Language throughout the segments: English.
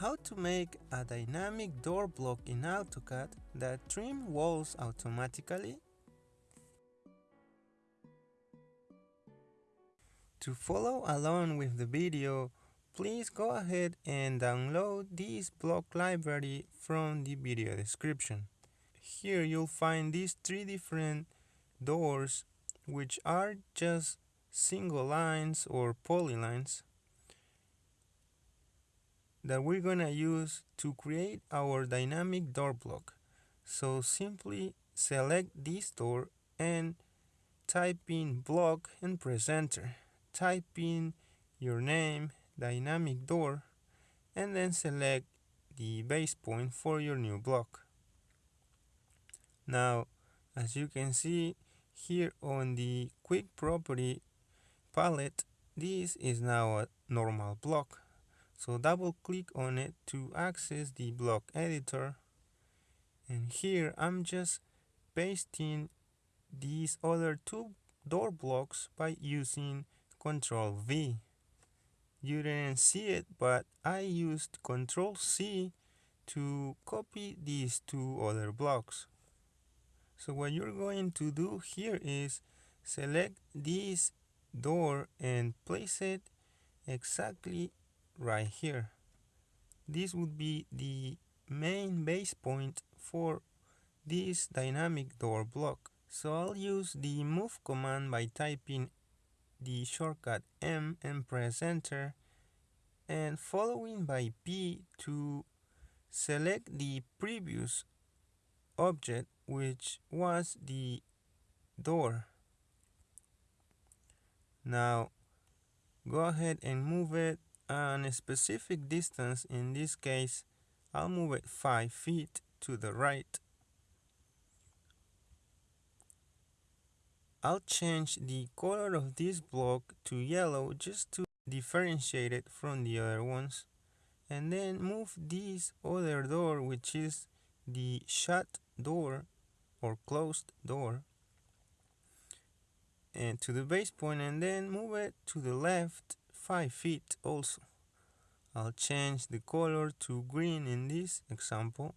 how to make a dynamic door block in AutoCAD that trim walls automatically. To follow along with the video, please go ahead and download this block library from the video description. Here you'll find these three different doors which are just single lines or polylines that we're gonna use to create our dynamic door block. So simply select this door and type in block and press enter. Type in your name, dynamic door, and then select the base point for your new block. Now, as you can see here on the quick property palette, this is now a normal block. So double click on it to access the block editor. And here I'm just pasting these other two door blocks by using Control V. You didn't see it, but I used Control C to copy these two other blocks. So what you're going to do here is select this door and place it exactly right here. This would be the main base point for this dynamic door block. So I'll use the move command by typing the shortcut M and press enter and following by P to select the previous object which was the door. Now go ahead and move it on a specific distance in this case I'll move it 5 feet to the right. I'll change the color of this block to yellow just to differentiate it from the other ones and then move this other door which is the shut door or closed door and to the base point and then move it to the left 5 feet also. I'll change the color to green in this example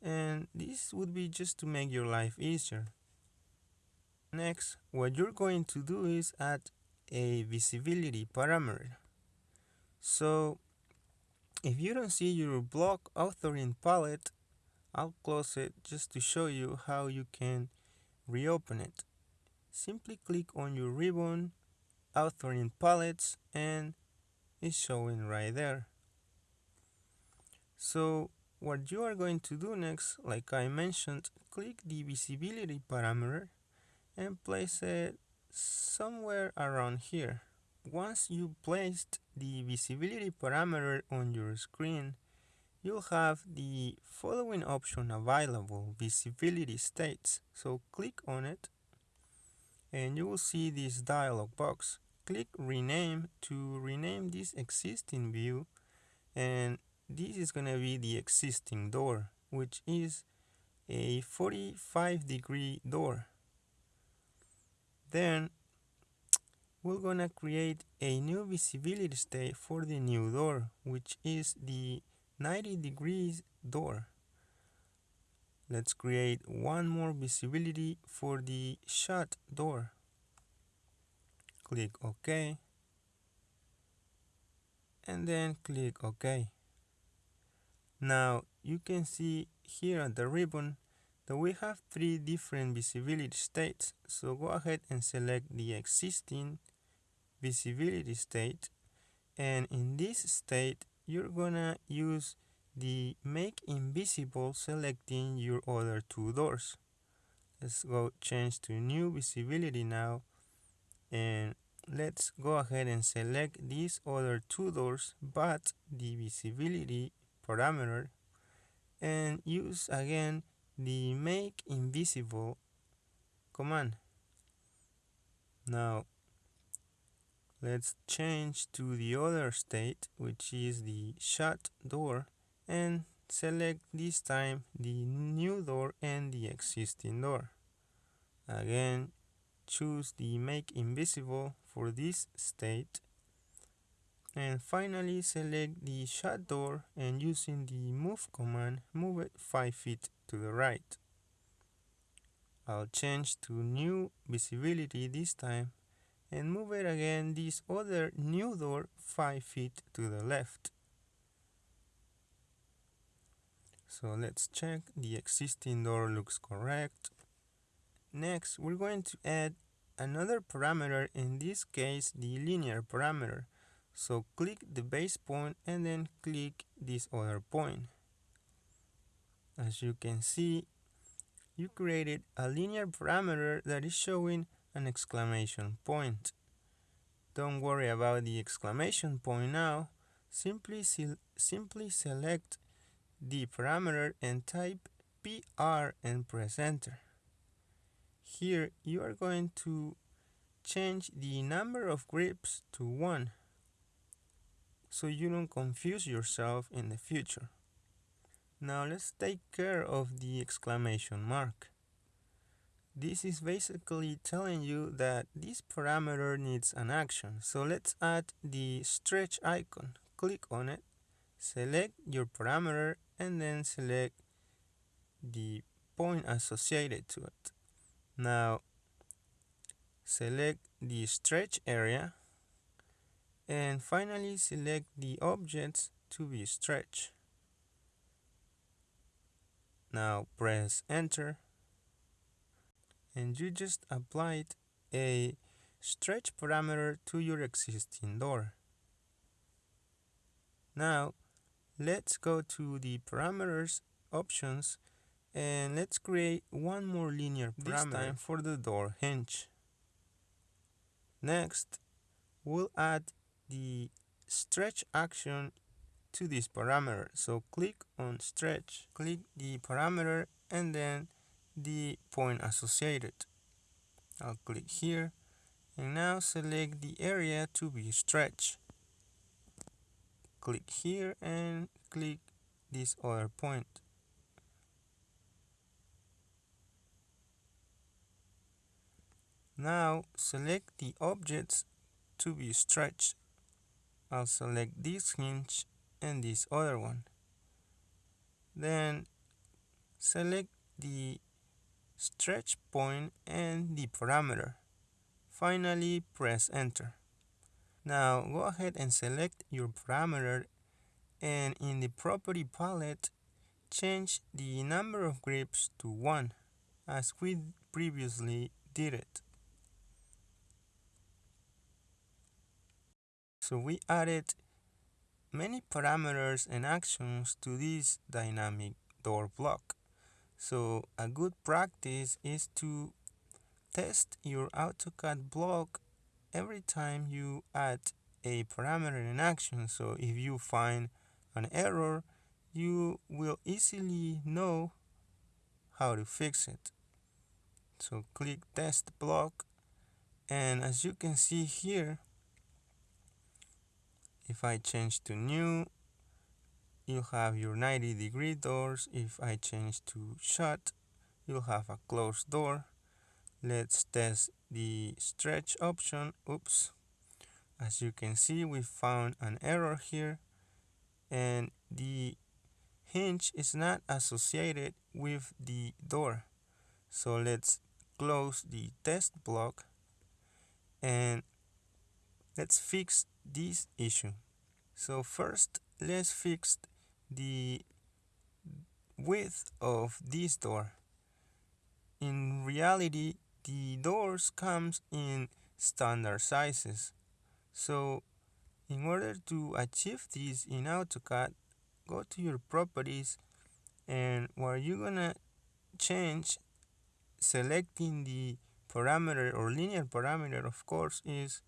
and this would be just to make your life easier. Next, what you're going to do is add a visibility parameter. So if you don't see your block authoring palette, I'll close it just to show you how you can reopen it. Simply click on your ribbon authoring palettes and it's showing right there. So what you are going to do next, like I mentioned, click the visibility parameter and place it somewhere around here. Once you placed the visibility parameter on your screen, you'll have the following option available, visibility states. So click on it and you will see this dialog box. Click rename to rename this existing view and this is going to be the existing door which is a 45 degree door. Then we're gonna create a new visibility state for the new door which is the 90 degrees door. Let's create one more visibility for the shut door. Click OK. And then click OK. Now you can see here at the ribbon that we have three different visibility states. So go ahead and select the existing visibility state. And in this state, you're gonna use the make invisible selecting your other two doors let's go change to new visibility now and let's go ahead and select these other two doors but the visibility parameter and use again the make invisible command now let's change to the other state which is the shut door and select this time the new door and the existing door. Again, choose the make invisible for this state. and finally select the shut door and using the move command move it 5 feet to the right. I'll change to new visibility this time and move it again this other new door 5 feet to the left. So let's check the existing door looks correct. Next we're going to add another parameter in this case the linear parameter so click the base point and then click this other point. As you can see, you created a linear parameter that is showing an exclamation point. Don't worry about the exclamation point now. Simply, simply select the parameter and type PR and press enter. Here you are going to change the number of grips to 1 so you don't confuse yourself in the future. Now let's take care of the exclamation mark. This is basically telling you that this parameter needs an action. So let's add the stretch icon. Click on it, select your parameter, and then select the point associated to it. Now select the stretch area and finally select the objects to be stretched. Now press enter and you just applied a stretch parameter to your existing door. Now let's go to the parameters options and let's create one more linear parameter this time for the door hinge. Next, we'll add the stretch action to this parameter. So click on stretch, click the parameter and then the point associated. I'll click here and now select the area to be stretched. Click here and click this other point. Now select the objects to be stretched. I'll select this hinge and this other one. Then select the stretch point and the parameter. Finally, press enter. Now go ahead and select your parameter and in the property palette, change the number of grips to 1 as we previously did it. So we added many parameters and actions to this dynamic door block. So a good practice is to test your AutoCAD block every time you add a parameter and action. So if you find an error, you will easily know how to fix it. So click test block and as you can see here if I change to new you have your 90 degree doors. If I change to shut you'll have a closed door. Let's test the stretch option. Oops. As you can see we found an error here and the hinge is not associated with the door. So let's close the test block and let's fix this issue. So first let's fix the width of this door. In reality the doors comes in standard sizes. So in order to achieve this in AutoCAD go to your properties and where you're gonna change selecting the parameter or linear parameter of course is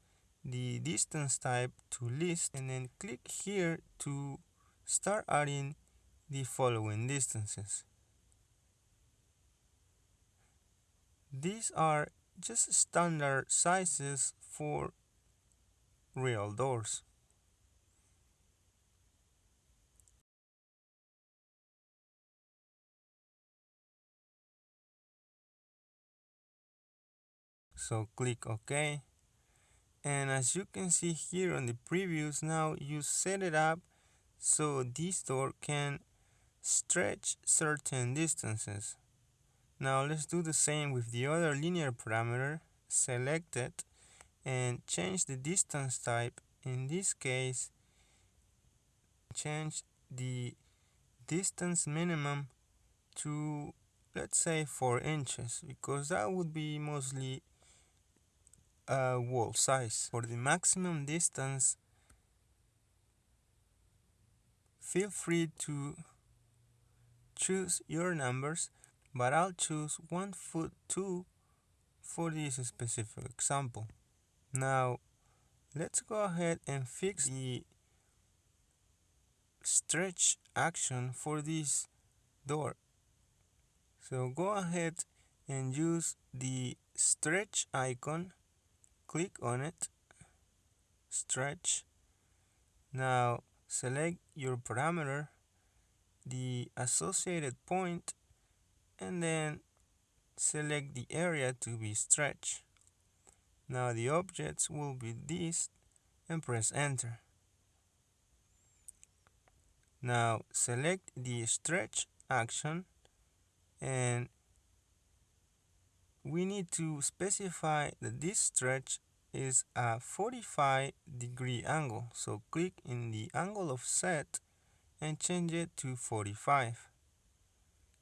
the distance type to list and then click here to start adding the following distances. These are just standard sizes for real doors. So click OK and as you can see here on the previews now you set it up so this door can stretch certain distances. Now let's do the same with the other linear parameter select it and change the distance type. In this case change the distance minimum to let's say 4 inches because that would be mostly a wall size. For the maximum distance feel free to choose your numbers but I'll choose 1 foot 2 for this specific example. Now let's go ahead and fix the stretch action for this door. So go ahead and use the stretch icon click on it stretch. Now select your parameter the associated point and then select the area to be stretched. Now the objects will be this and press enter. Now select the stretch action and we need to specify that this stretch is a 45 degree angle. So click in the angle offset and change it to 45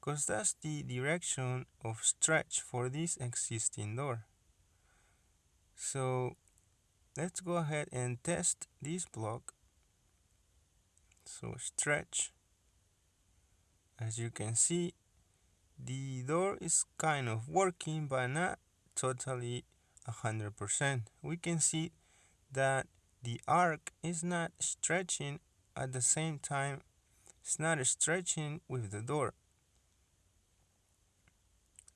because that's the direction of stretch for this existing door. So let's go ahead and test this block. So stretch. As you can see the door is kind of working but not totally 100% we can see that the arc is not stretching at the same time. It's not stretching with the door.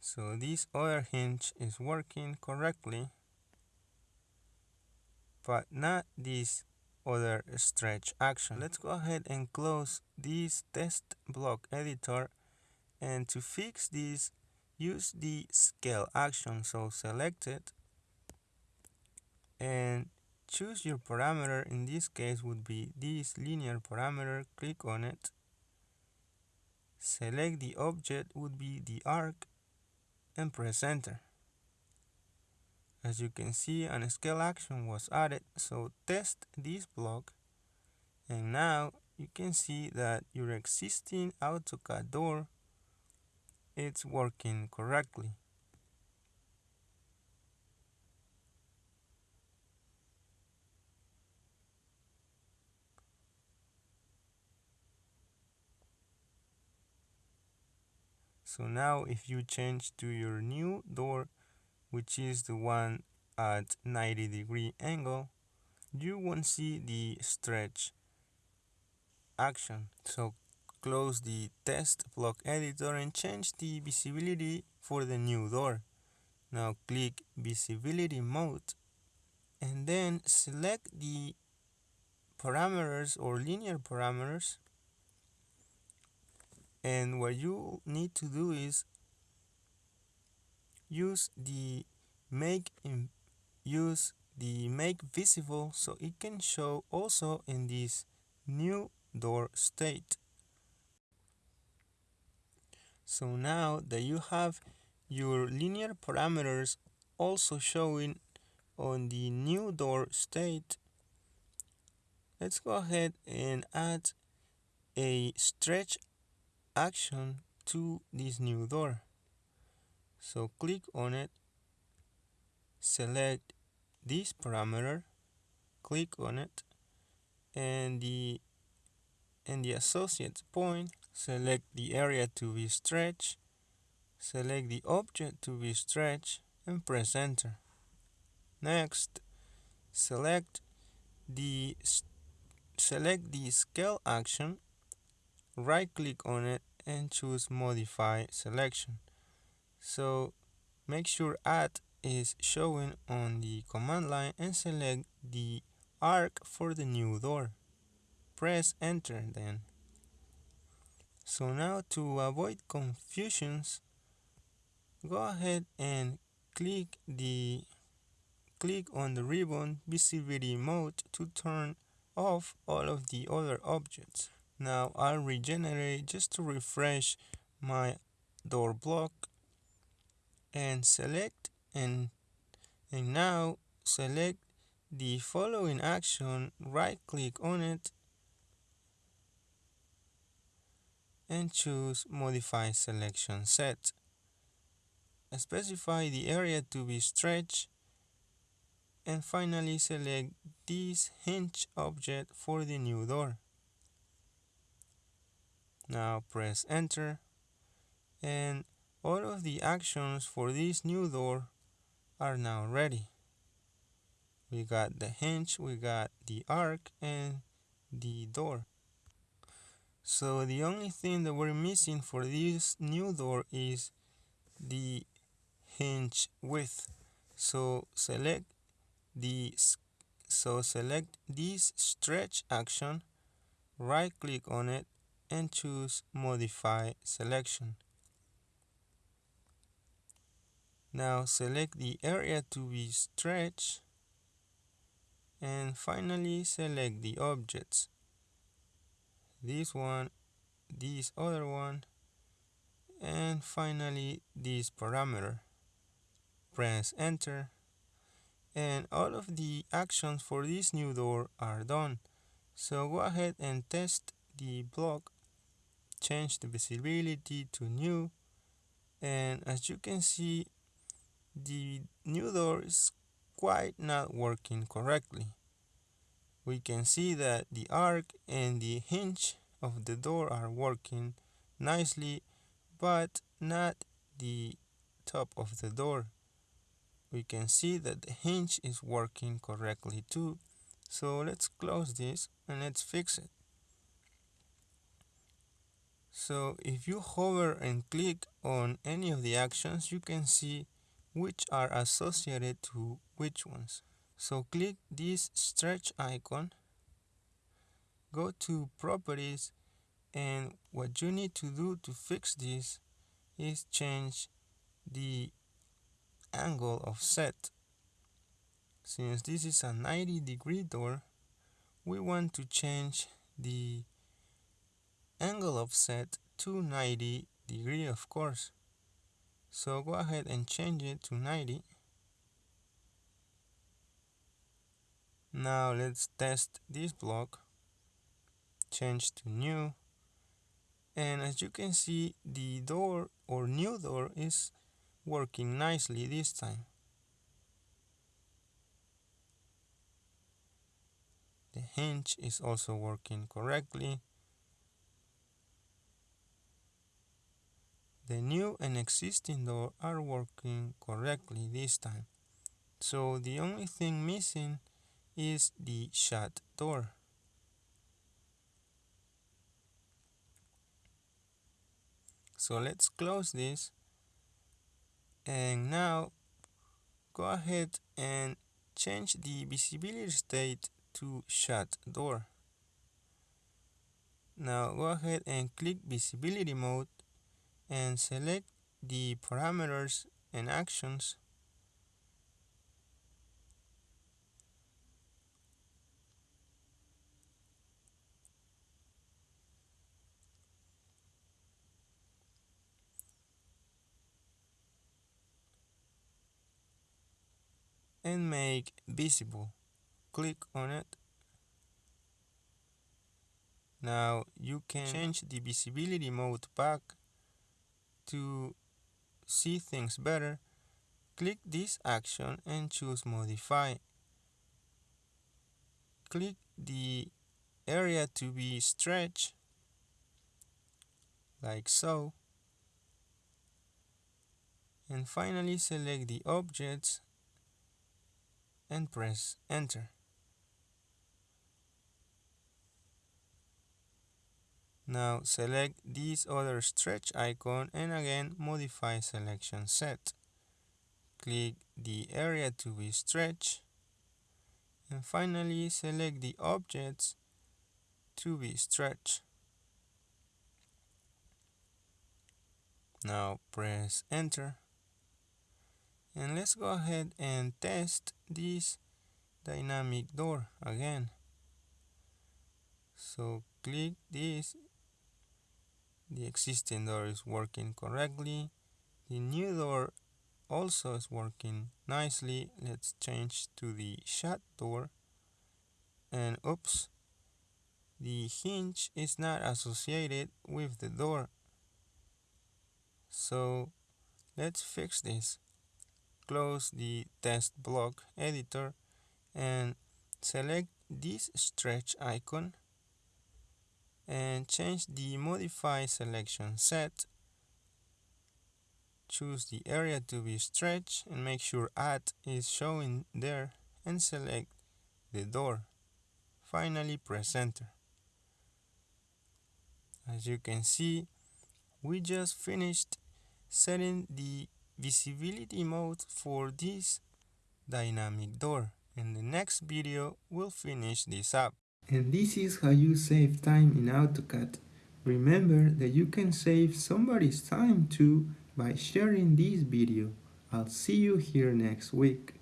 So this other hinge is working correctly but not this other stretch action. Let's go ahead and close this test block editor and to fix this use the scale action so select it and choose your parameter in this case would be this linear parameter click on it. Select the object would be the arc and press enter. As you can see an scale action was added so test this block. And now you can see that your existing AutoCAD door it's working correctly. So now if you change to your new door which is the one at 90 degree angle you won't see the stretch action. So close the test block editor and change the visibility for the new door. Now click visibility mode and then select the parameters or linear parameters. And what you need to do is use the make in use the make visible so it can show also in this new door state so now that you have your linear parameters also showing on the new door state let's go ahead and add a stretch action to this new door. So click on it select this parameter click on it and the and the associates point select the area to be stretched. Select the object to be stretched and press enter. Next select the select the scale action. Right click on it and choose modify selection. So make sure add is showing on the command line and select the arc for the new door. Press enter then so now to avoid confusions go ahead and click the click on the ribbon visibility mode to turn off all of the other objects. Now I'll regenerate just to refresh my door block and select and and now select the following action right click on it and choose modify selection set. Specify the area to be stretched. And finally select this hinge object for the new door. Now press enter. And all of the actions for this new door are now ready. We got the hinge we got the arc and the door so the only thing that we're missing for this new door is the hinge width. So select the so select this stretch action right click on it and choose modify selection. Now select the area to be stretched and finally select the objects this one this other one and finally this parameter. Press enter and all of the actions for this new door are done. So go ahead and test the block change the visibility to new and as you can see the new door is quite not working correctly we can see that the arc and the hinge of the door are working nicely but not the top of the door. We can see that the hinge is working correctly too. So let's close this and let's fix it. So if you hover and click on any of the actions you can see which are associated to which ones so click this stretch icon go to properties and what you need to do to fix this is change the angle offset. Since this is a 90 degree door we want to change the angle offset to 90 degree of course. So go ahead and change it to 90 now let's test this block. Change to new. And as you can see the door or new door is working nicely this time. The hinge is also working correctly. The new and existing door are working correctly this time. So the only thing missing is the shut door. So let's close this. And now go ahead and change the visibility state to shut door. Now go ahead and click visibility mode and select the parameters and actions and make visible. Click on it. Now you can change the visibility mode back to see things better. Click this action and choose modify. Click the area to be stretched like so. And finally select the objects and press enter. Now select this other stretch icon and again modify selection set. Click the area to be stretched and finally select the objects to be stretched. Now press enter and let's go ahead and test this dynamic door again. So click this. The existing door is working correctly. The new door also is working nicely. Let's change to the shut door. And oops the hinge is not associated with the door. So let's fix this close the test block editor and select this stretch icon and change the modify selection set. Choose the area to be stretched and make sure add is showing there and select the door. Finally press enter. As you can see we just finished setting the visibility mode for this dynamic door. In the next video we'll finish this up. And this is how you save time in AutoCAD remember that you can save somebody's time too by sharing this video. I'll see you here next week